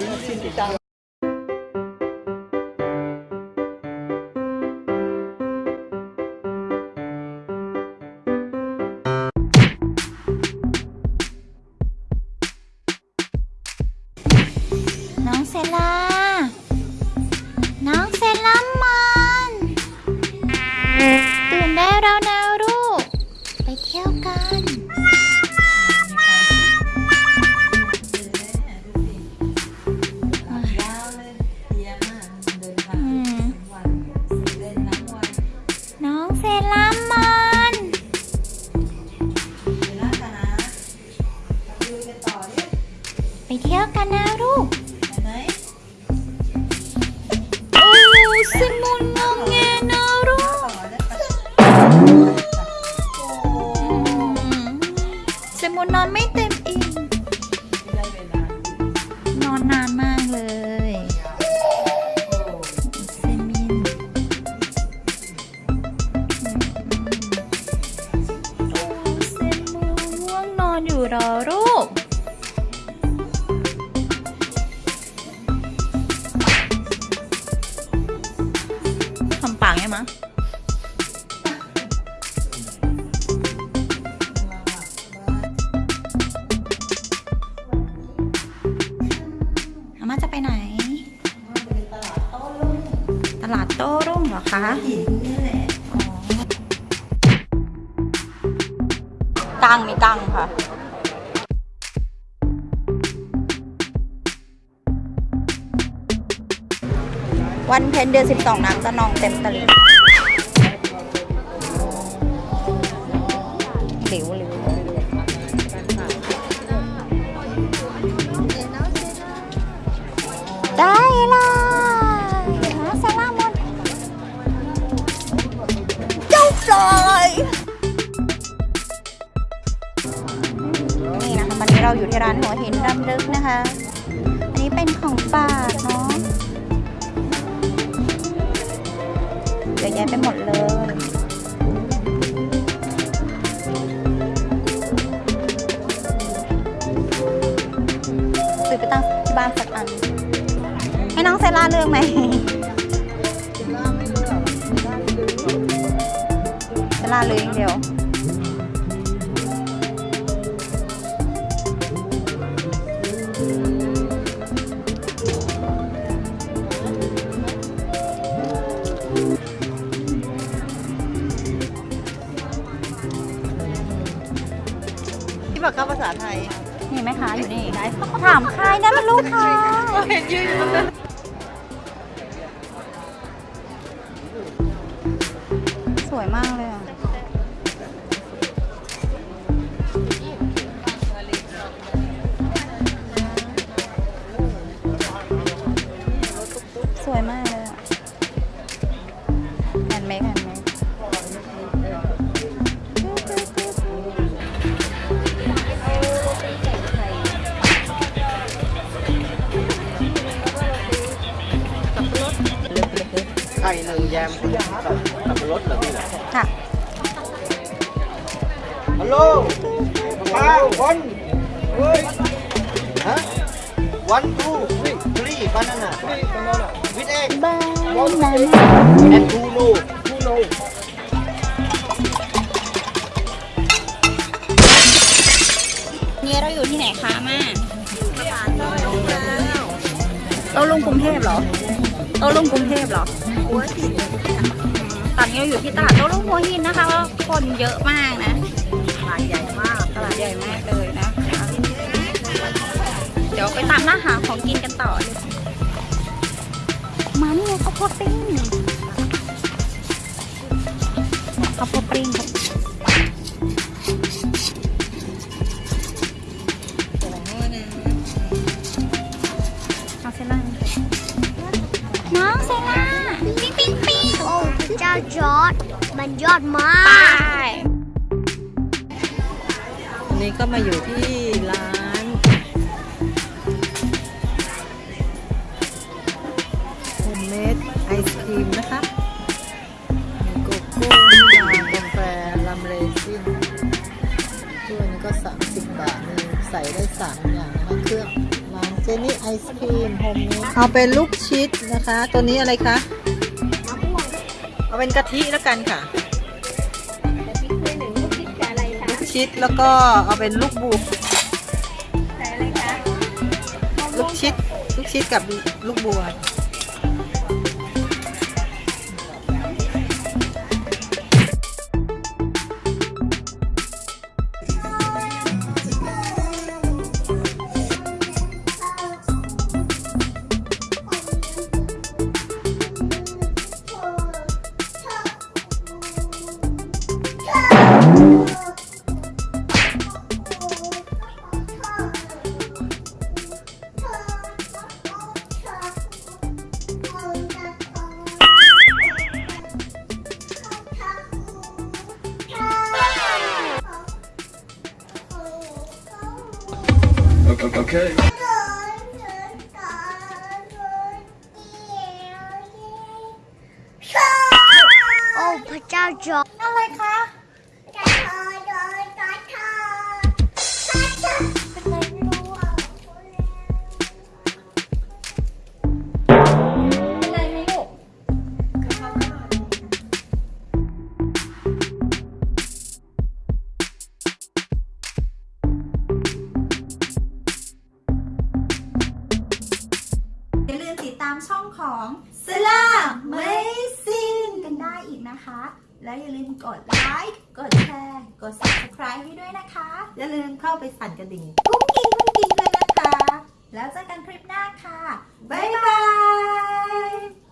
น้ เม่าจะไปไหน ตลาดโต้รุ่งเหรอคะหินนี่แหละกังมีกังค่ะวันเพ็ญเดือนสิบสองน้ำจะนองเต็มตลิ่ง ได้เลยหาสลามหมดเจ้าปลอยนี่นะคะวันนี้เราอยู่ที่ร้านหัวหินรำลึกนะคะ อันนี้เป็นของฝากเนาะเยอะแยะไปหมดเลย ล่าเลือกไหมเซล่าเลือกอย่างเดียวที่บอกภาษาไทย นี่แม่ค้าอยู่นี่ถามใครนั่นเป็นลูกค้า เห็นยืนอยู่ตรงนั้น วยมากเลยอะสวยมาก ไข่หนึ่งแยมสับปะรดเหรอพี่ๆค่ะฮัลโหลมาวันเฮ้ยฮะวันทูทรีทรีบานาน่าวิดเอ็กบ้านนั้นแอนทูโนทูโนนี่เราอยู่ที่ไหนคะมาเราลงกรุงเทพเหรอ เราลงกรุงเทพเหรอหัวหินตอนนี้เราอยู่ที่ตลาดโต้รุ่งหัวหินนะคะคนเยอะมากนะหลายใหญ่มากตลาดใหญ่มากเลยนะคะเดี๋ยวไปตามล่าหาของกินกันต่อเลยมานี่ไงข้าวโพดปิ้งข้าวโพดปิ้ง อดมากวันนี้ก็มาอยู่ที่ร้าน โฮมเมดไอศครีมนะคะมีโกโก้มิลากาแฟลัมเรซินถ้วนี้ก็ 30 บาท มีใส่ได้ 3 อย่างนะคะเครื่องล้างเจนี่ไอศครีมโฮมเมดเอาเป็นลูกชิดนะคะ ตัวนี้อะไรคะ เอาเป็นกะทิแล้วกันค่ะ ชิดแล้วก็เอาเป็นลูกบูลูกชิด ลูกชิดกับลูกบัว Okay. โอ้พระเจ้าจอร์ดอะไรคะจะามช่องของ s l a m a z i n กันได้อีกนะคะ แล้วอย่าลืมกดไลค์กดแชร์กด subscribe ให้ด้วยนะคะ อย่าลืมเข้าไปสั่นกระดิ่งกุ้งกิ้งกุ้งกิ้งเลยนะคะ แล้วเจอกันคลิปหน้าค่ะ บ๊ายบาย